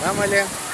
Там или...